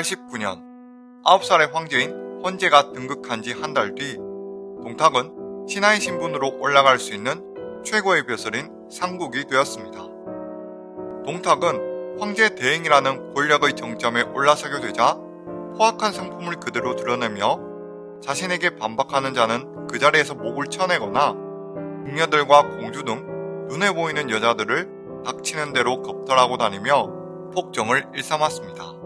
1989년 9살의 황제인 헌제가 등극한 지 한 달 뒤 동탁은 신하의 신분으로 올라갈 수 있는 최고의 벼슬인 상국이 되었습니다. 동탁은 황제 대행이라는 권력의 정점에 올라서게 되자 포악한 성품을 그대로 드러내며 자신에게 반박하는 자는 그 자리에서 목을 쳐내거나 궁녀들과 공주 등 눈에 보이는 여자들을 닥치는 대로 겁탈하고 다니며 폭정을 일삼았습니다.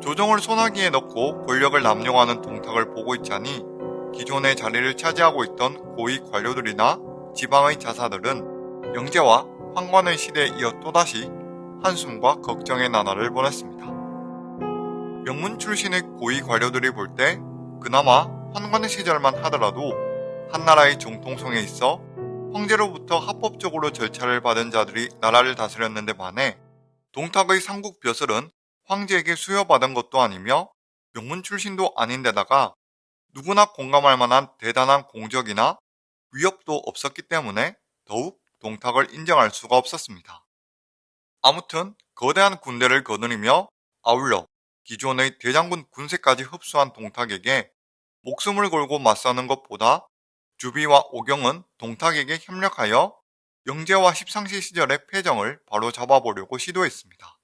조정을 소나기에 넣고 권력을 남용하는 동탁을 보고 있자니 기존의 자리를 차지하고 있던 고위 관료들이나 지방의 자사들은 영제와 황관의 시대에 이어 또다시 한숨과 걱정의 나날을 보냈습니다. 명문 출신의 고위 관료들이 볼 때 그나마 환관의 시절만 하더라도 한나라의 정통성에 있어 황제로부터 합법적으로 절차를 받은 자들이 나라를 다스렸는데 반해 동탁의 삼국 벼슬은 황제에게 수여받은 것도 아니며 명문 출신도 아닌데다가 누구나 공감할 만한 대단한 공적이나 위협도 없었기 때문에 더욱 동탁을 인정할 수가 없었습니다. 아무튼 거대한 군대를 거느리며 아울러 기존의 대장군 군세까지 흡수한 동탁에게 목숨을 걸고 맞서는 것보다 주비와 오경은 동탁에게 협력하여 영제와 십상시 시절의 패정을 바로 잡아보려고 시도했습니다.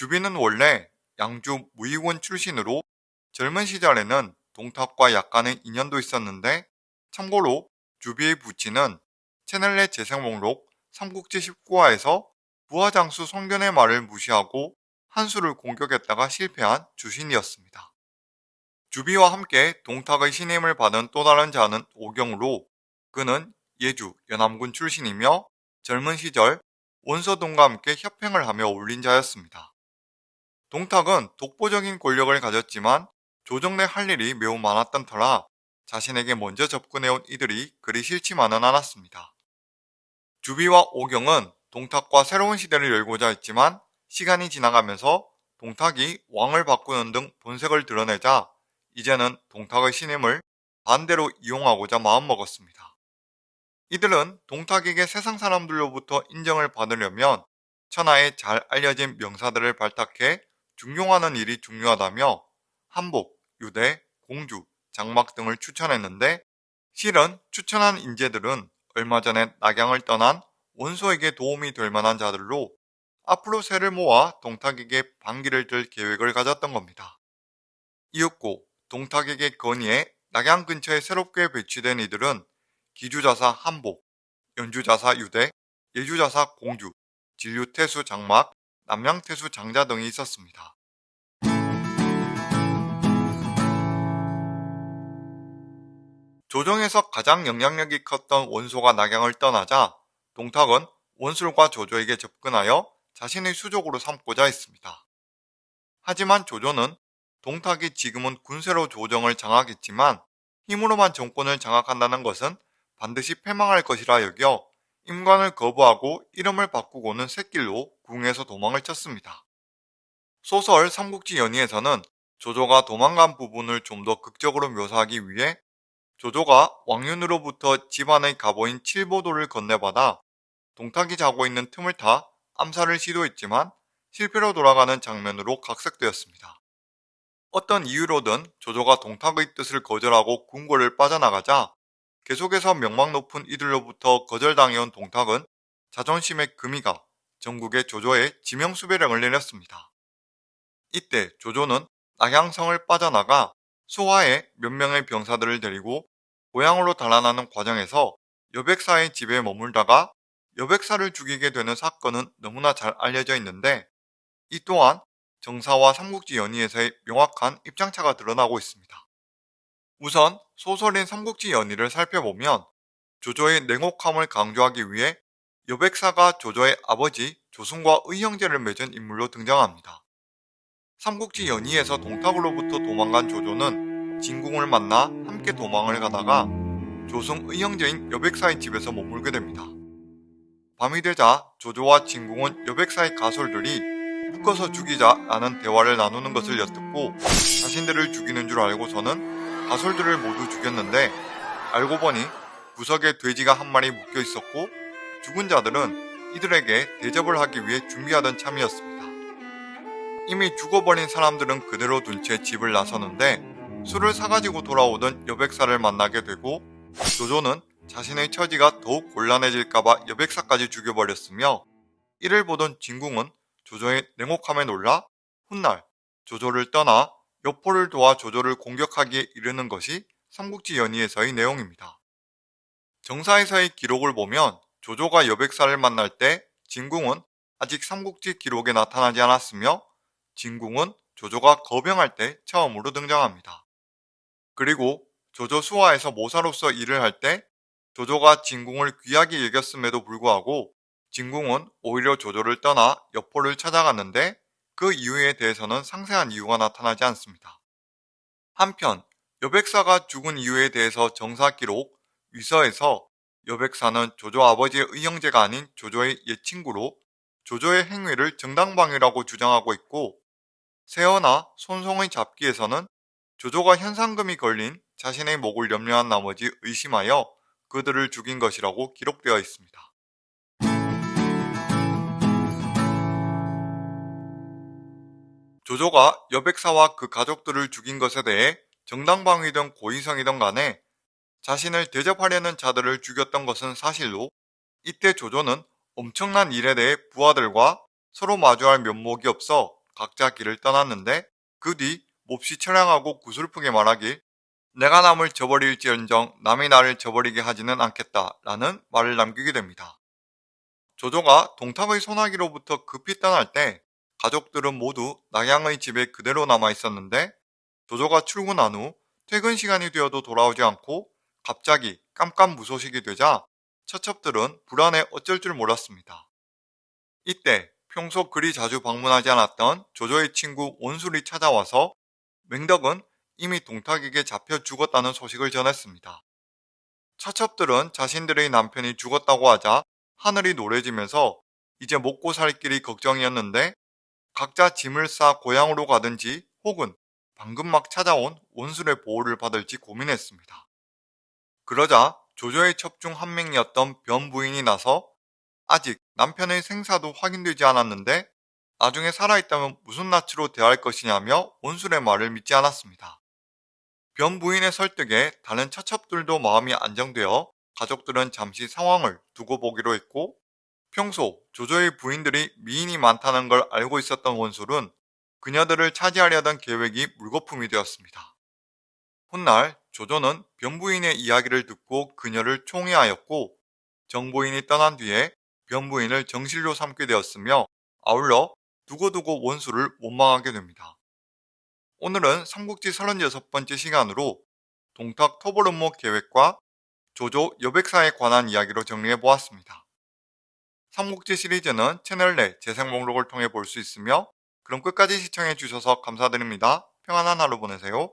주비는 원래 양주 무의원 출신으로 젊은 시절에는 동탁과 약간의 인연도 있었는데 참고로 주비의 부친은 채널내 재생 목록 삼국지 19화에서 부하장수 성견의 말을 무시하고 한수를 공격했다가 실패한 주신이었습니다. 주비와 함께 동탁의 신임을 받은 또 다른 자는 오경으로 그는 예주 연암군 출신이며 젊은 시절 원서동과 함께 협행을 하며 올린 자였습니다. 동탁은 독보적인 권력을 가졌지만 조정내 할 일이 매우 많았던 터라 자신에게 먼저 접근해온 이들이 그리 싫지만은 않았습니다. 주비와 오경은 동탁과 새로운 시대를 열고자 했지만 시간이 지나가면서 동탁이 왕을 바꾸는 등 본색을 드러내자 이제는 동탁의 신임을 반대로 이용하고자 마음먹었습니다. 이들은 동탁에게 세상 사람들로부터 인정을 받으려면 천하에 잘 알려진 명사들을 발탁해 중용하는 일이 중요하다며 한복, 유대, 공주, 장막 등을 추천했는데 실은 추천한 인재들은 얼마 전에 낙양을 떠난 원소에게 도움이 될 만한 자들로 앞으로 새를 모아 동탁에게 반기를 들 계획을 가졌던 겁니다. 이윽고 동탁에게 건의해 낙양 근처에 새롭게 배치된 이들은 기주자사 한복, 연주자사 유대, 예주자사 공주, 진류태수 장막, 남양태수 장자 등이 있었습니다. 조정에서 가장 영향력이 컸던 원소가 낙양을 떠나자 동탁은 원술과 조조에게 접근하여 자신의 수족으로 삼고자 했습니다. 하지만 조조는 동탁이 지금은 군세로 조정을 장악했지만 힘으로만 정권을 장악한다는 것은 반드시 패망할 것이라 여겨 임관을 거부하고 이름을 바꾸고는 새길로 궁에서 도망을 쳤습니다. 소설 삼국지 연의에서는 조조가 도망간 부분을 좀 더 극적으로 묘사하기 위해 조조가 왕윤으로부터 집안의 가보인 칠보도를 건네받아 동탁이 자고 있는 틈을 타 암살을 시도했지만 실패로 돌아가는 장면으로 각색되었습니다. 어떤 이유로든 조조가 동탁의 뜻을 거절하고 궁궐을 빠져나가자 계속해서 명망 높은 이들로부터 거절당해온 동탁은 자존심의 금이가 전국의 조조에 지명수배령을 내렸습니다. 이때 조조는 낙양성을 빠져나가 수화에 몇 명의 병사들을 데리고 고향으로 달아나는 과정에서 여백사의 집에 머물다가 여백사를 죽이게 되는 사건은 너무나 잘 알려져 있는데 이 또한 정사와 삼국지 연의에서의 명확한 입장차가 드러나고 있습니다. 우선 소설인 삼국지 연의를 살펴보면 조조의 냉혹함을 강조하기 위해 여백사가 조조의 아버지 조승과 의형제를 맺은 인물로 등장합니다. 삼국지 연의에서 동탁으로부터 도망간 조조는 진궁을 만나 함께 도망을 가다가 조승 의형제인 여백사의 집에서 머물게 됩니다. 밤이 되자 조조와 진궁은 여백사의 가솔들이 묶어서 죽이자라는 대화를 나누는 것을 엿듣고 자신들을 죽이는 줄 알고서는 가솔들을 모두 죽였는데 알고 보니 구석에 돼지가 한 마리 묶여 있었고 죽은 자들은 이들에게 대접을 하기 위해 준비하던 참이었습니다. 이미 죽어버린 사람들은 그대로 둔 채 집을 나서는데 술을 사가지고 돌아오던 여백사를 만나게 되고 조조는 자신의 처지가 더욱 곤란해질까봐 여백사까지 죽여버렸으며 이를 보던 진궁은 조조의 냉혹함에 놀라 훗날 조조를 떠나 여포를 도와 조조를 공격하기에 이르는 것이 삼국지 연의에서의 내용입니다. 정사에서의 기록을 보면 조조가 여백사를 만날 때 진궁은 아직 삼국지 기록에 나타나지 않았으며 진궁은 조조가 거병할 때 처음으로 등장합니다. 그리고 조조 수화에서 모사로서 일을 할 때 조조가 진궁을 귀하게 여겼음에도 불구하고 진궁은 오히려 조조를 떠나 여포를 찾아갔는데 그 이유에 대해서는 상세한 이유가 나타나지 않습니다. 한편 여백사가 죽은 이유에 대해서 정사기록 위서에서 여백사는 조조 아버지의 의형제가 아닌 조조의 옛 친구로 조조의 행위를 정당방위라고 주장하고 있고 세어나 손송의 잡기에서는 조조가 현상금이 걸린 자신의 목을 염려한 나머지 의심하여 그들을 죽인 것이라고 기록되어 있습니다. 조조가 여백사와 그 가족들을 죽인 것에 대해 정당방위든 고의성이든 간에 자신을 대접하려는 자들을 죽였던 것은 사실로 이때 조조는 엄청난 일에 대해 부하들과 서로 마주할 면목이 없어 각자 길을 떠났는데 그 뒤 몹시 처량하고 구슬프게 말하길 내가 남을 저버릴지언정 남이 나를 저버리게 하지는 않겠다 라는 말을 남기게 됩니다. 조조가 동탑의 소나기로부터 급히 떠날 때 가족들은 모두 낙양의 집에 그대로 남아 있었는데 조조가 출근한 후 퇴근 시간이 되어도 돌아오지 않고 갑자기 깜깜무소식이 되자 처첩들은 불안해 어쩔 줄 몰랐습니다. 이때 평소 그리 자주 방문하지 않았던 조조의 친구 온술이 찾아와서 맹덕은 이미 동탁에게 잡혀 죽었다는 소식을 전했습니다. 처첩들은 자신들의 남편이 죽었다고 하자 하늘이 노래지면서 이제 먹고 살 길이 걱정이었는데 각자 짐을 싸 고향으로 가든지 혹은 방금 막 찾아온 원술의 보호를 받을지 고민했습니다. 그러자 조조의 첩중 한 명이었던 변 부인이 나서 아직 남편의 생사도 확인되지 않았는데 나중에 살아있다면 무슨 낯으로 대할 것이냐며 원술의 말을 믿지 않았습니다. 변 부인의 설득에 다른 처첩들도 마음이 안정되어 가족들은 잠시 상황을 두고 보기로 했고 평소 조조의 부인들이 미인이 많다는 걸 알고 있었던 원술은 그녀들을 차지하려던 계획이 물거품이 되었습니다. 훗날 조조는 변부인의 이야기를 듣고 그녀를 총애하였고 정부인이 떠난 뒤에 변부인을 정실로 삼게 되었으며 아울러 두고두고 원수를 원망하게 됩니다. 오늘은 삼국지 36번째 시간으로 동탁 토벌음모 계획과 조조 여백사에 관한 이야기로 정리해 보았습니다. 삼국지 시리즈는 채널 내 재생 목록을 통해 볼 수 있으며 그럼 끝까지 시청해 주셔서 감사드립니다. 평안한 하루 보내세요.